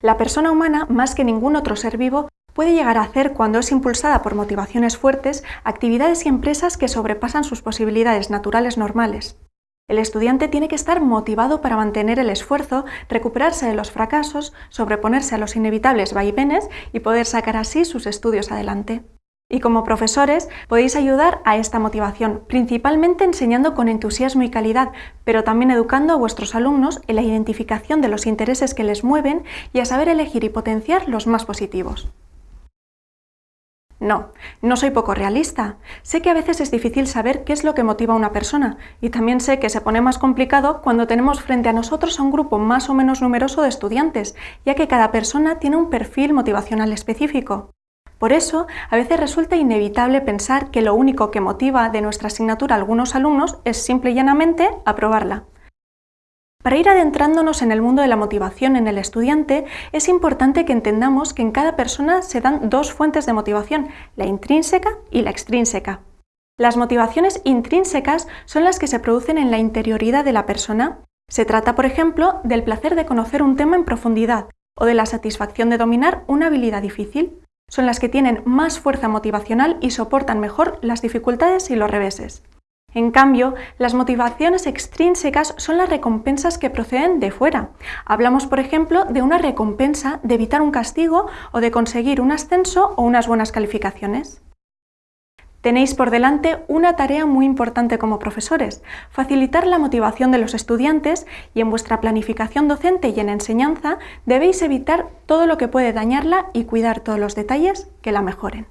La persona humana, más que ningún otro ser vivo, puede llegar a hacer, cuando es impulsada por motivaciones fuertes, actividades y empresas que sobrepasan sus posibilidades naturales normales. El estudiante tiene que estar motivado para mantener el esfuerzo, recuperarse de los fracasos, sobreponerse a los inevitables vaivenes y poder sacar así sus estudios adelante. Y como profesores podéis ayudar a esta motivación, principalmente enseñando con entusiasmo y calidad, pero también educando a vuestros alumnos en la identificación de los intereses que les mueven y a saber elegir y potenciar los más positivos. No, no soy poco realista. Sé que a veces es difícil saber qué es lo que motiva a una persona y también sé que se pone más complicado cuando tenemos frente a nosotros a un grupo más o menos numeroso de estudiantes, ya que cada persona tiene un perfil motivacional específico. Por eso, a veces resulta inevitable pensar que lo único que motiva de nuestra asignatura a algunos alumnos es simple y llanamente aprobarla. Para ir adentrándonos en el mundo de la motivación en el estudiante, es importante que entendamos que en cada persona se dan dos fuentes de motivación, la intrínseca y la extrínseca. Las motivaciones intrínsecas son las que se producen en la interioridad de la persona. Se trata, por ejemplo, del placer de conocer un tema en profundidad o de la satisfacción de dominar una habilidad difícil son las que tienen más fuerza motivacional y soportan mejor las dificultades y los reveses. En cambio, las motivaciones extrínsecas son las recompensas que proceden de fuera. Hablamos, por ejemplo, de una recompensa de evitar un castigo o de conseguir un ascenso o unas buenas calificaciones. Tenéis por delante una tarea muy importante como profesores, facilitar la motivación de los estudiantes y en vuestra planificación docente y en enseñanza debéis evitar todo lo que puede dañarla y cuidar todos los detalles que la mejoren.